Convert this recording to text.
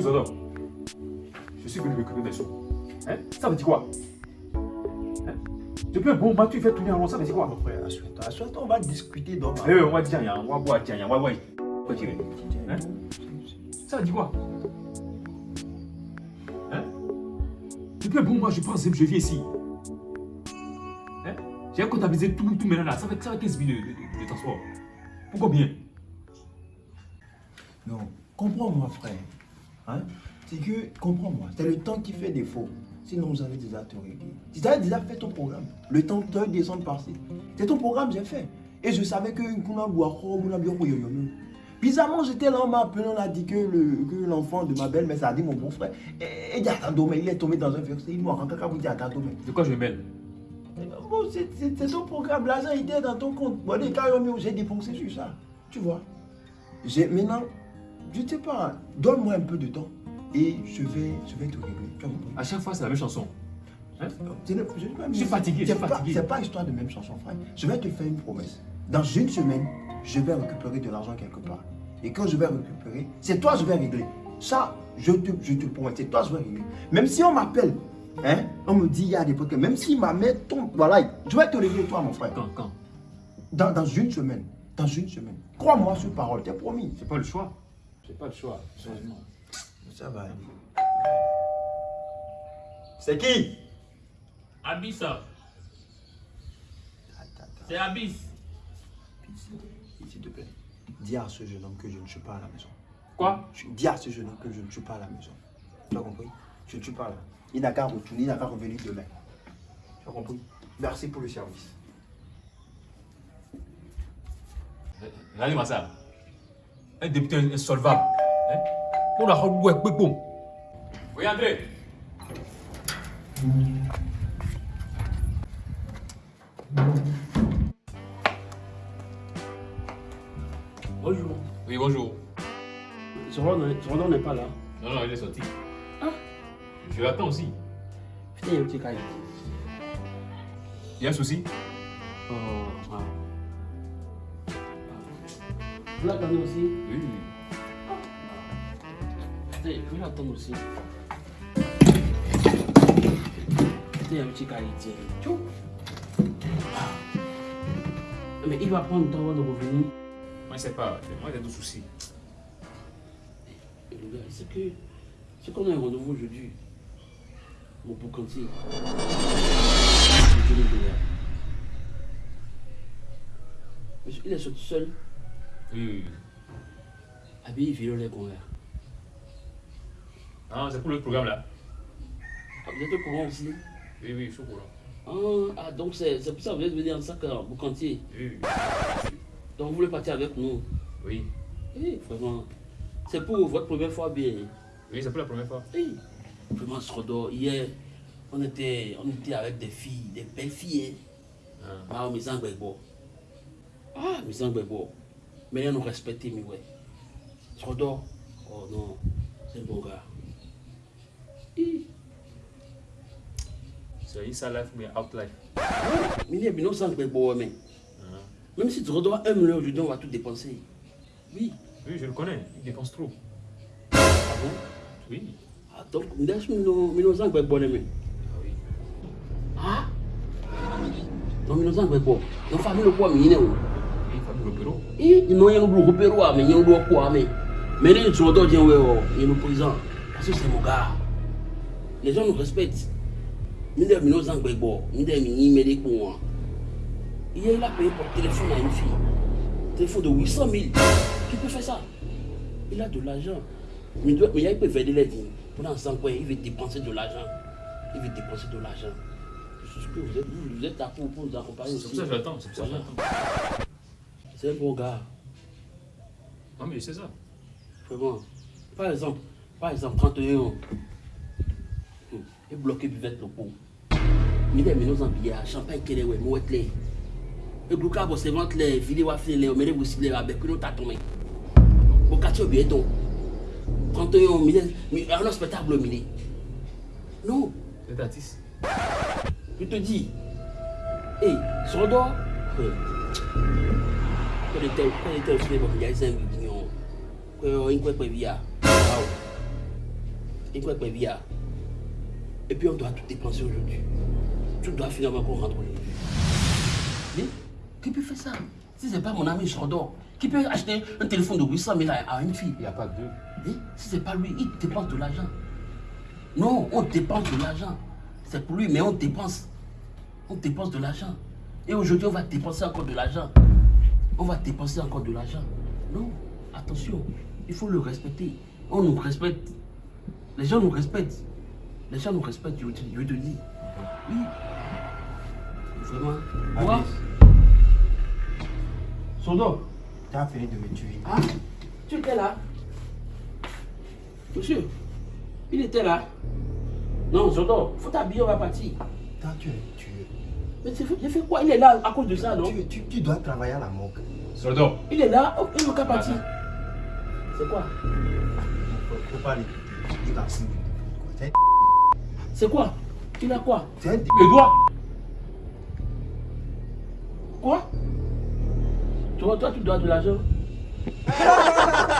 Écoute, Zodo, je suis venu récupérer mes sous. Hein? Ça veut dire quoi? Hein? Depuis un bon moment, tu fais tourner en rond, ça veut dire quoi? Mon frère, assure-toi, assure-toi, on va discuter d'homme Eh, on va dire, on va boire, tiens, on va boire. Hein? Ça veut dire quoi? Hein? Depuis un bon moment, je pense que je viens ici. Hein? J'ai comptabilisé tout, tout maintenant là, ça fait, ça fait 15 minutes de, de- de transport. Pourquoi bien? Non, comprends-moi, frère. Hein? C'est que, comprends-moi, c'est le temps qui fait défaut. Sinon, vous avez déjà tout réglé. Tu avais déjà fait ton programme. Le temps de descendre. C'est ton programme, j'ai fait. Et je savais que. Bizarrement, j'étais là, on m'a appelé, on a dit que le- que l'enfant de ma belle-mère, ça a dit mon beau-frère. Et, et Diatadome, il est tombé dans un verset. Il m'a rendu à Diatadome. De quoi je me mêle Bon, c'est ton programme, l'argent était dans ton compte. Bon, les j'ai dépensé sur ça. Tu vois. Maintenant, je ne sais pas, donne-moi un peu de temps et je vais, je vais te régler. Tu as À chaque fois, c'est la même chanson. Hein? C'est le- je, Je suis fatigué, je C'est suis pas, fatigué. c'est pas histoire de même chanson, frère. Je vais te faire une promesse. Dans une semaine, je vais récupérer de l'argent quelque part. Et quand je vais récupérer, c'est toi je vais régler. Ça, je te, je te promets, c'est toi je vais régler. Même si on m'appelle, hein, on me dit il y a des problèmes, même si ma mère tombe, voilà, je vais te régler toi, mon frère. Quand Quand? Dans, dans une semaine. Dans une semaine. Crois-moi sur parole, t'es promis. J'ai pas le choix. J'ai pas le choix, sérieusement. Ça va aller. C'est qui? Abyss, c'est Abyss. S'il te plaît. Dis à ce jeune homme que je ne suis pas à la maison. Quoi? Je dis à ce jeune homme que je ne suis pas à la maison. Tu as compris? Je ne suis pas là. Il n'a qu'à retourner, il n'a qu'à revenir demain. Tu as compris? Merci pour le service. Regardez-moi ça. Un député insolvable. Hein? On a rendu un peu bon. Oui, André. Bonjour. Oui, bonjour. Zoran n'est pas là. Non, non, il est sorti. Ah. Je l'attends aussi. Putain, il y a un petit cahier. Il y a un souci Oh, ah. Vous l'attendez aussi Oui, oui. Vais l'attendre aussi. Putain, il y a un petit. Ah. Mais il va prendre le temps avant de revenir. Moi, je sais pas. Moi, j'ai des soucis. Le gars, c'est que. C'est qu'on a un rendez-vous aujourd'hui. Mon gars. Monsieur, il est sorti seul. Oui. Habillé violet qu'on a. Ah, c'est pour le programme là. Ah, vous êtes au courant aussi Oui, oui, je suis au courant. ah, ah, donc c'est pour ça que vous êtes venu en sac à boucantier. Oui, oui. Donc vous voulez partir avec nous? Oui, Oui, vraiment. C'est pour votre première fois bien. oui c'est pour la première fois. Oui. Vraiment, Srodo, hier, on était, on était avec des filles, des belles filles. Hein. Ah. Ah, mes Angbego. Ah, mes Angbego. Mais elles nous respectent, mais ouais. Srodo, oh non, c'est un bon gars. Hi. C'est inside life, mais out life. Mais il y a bien Angbego, mais. Ah. Même si tu redonnes un million aujourd'hui, on va tout dépenser. Oui. Oui, je le connais. Il dépense trop. Ah bon? Oui. Ah, donc, nous avons nos Angbego, mais. Ah oui. Ah? Non, mais nos Angbego. Nos familles, le poids, mais il est où Le. Eh, ils n'ont rien oublié au Pérou, mais ils ont oublié quoi, mais. Mais les gens d'autres disent, ouais, ouais, ils nous présent. Parce que c'est mon gars. Les gens nous respectent. Nous devons nous en bon. Nous devons nous aimer pour moi. Hier, il a payé pour téléphone à une fille. Téléphone de 800 000. Qui peut faire ça? Il a de l'argent. Mais il mais il peut faire de l'aide. Pendant 5 ans, il veut dépenser de l'argent. Il veut dépenser de l'argent. Vous êtes, vous, êtes là pour, pour nous accompagner C'est pour ça que j'attends. C'est pour ça que Voilà. j'attends. C'est un bon gars. Non, mais c'est ça. Vraiment. Par exemple, par exemple, 31 ans, hum, et bloqué buvette le pot. Mais des minons en billard, champagne qui est ouais, mouette les. Et glouka se vante les, vili wa fili les, avec autre tomé. Bo kati obi eton. 31 ans, mais mais un spectacle mini. Non, C'est artiste. je te dis. Hey, sur le dos. Au cinéma, il y a 5 millions. Quand il était via. Et quoi, quoi, via. Et puis on doit tout dépenser aujourd'hui. Tout doit finalement qu'on rentre aujourd'hui. Mais qui peut faire ça? Si c'est pas mon ami Chordor, qui peut acheter un téléphone de 800 000 à une fille? Il n'y a pas deux. Hein? Si c'est pas lui, il dépense de l'argent. Non, on dépense de l'argent. C'est pour lui, mais on dépense. On dépense de l'argent. Et aujourd'hui, on va dépenser encore de l'argent. On va dépenser encore de l'argent. Non, attention, il faut le respecter. On nous respecte. Les gens nous respectent. Les gens nous respectent, je je te dis. Oui. Vraiment. Moi, Alice, Sondo, tu as fini de me tuer. ah, tu étais là Monsieur, il était là. Non, Sondo, faut t'habiller, on va partir. Toi, tu es tué. Mais j'ai fait, j'ai fait quoi? Il est là à cause de ça, non? Tu, tu, tu dois travailler à la morgue. Soldat. Il est là, oh, il n'est qu'à partir. C'est quoi? Faut, faut pas. C'est quoi? Il a quoi? C'est un Le doigt. Quoi? Toi, toi, tu dois de l'argent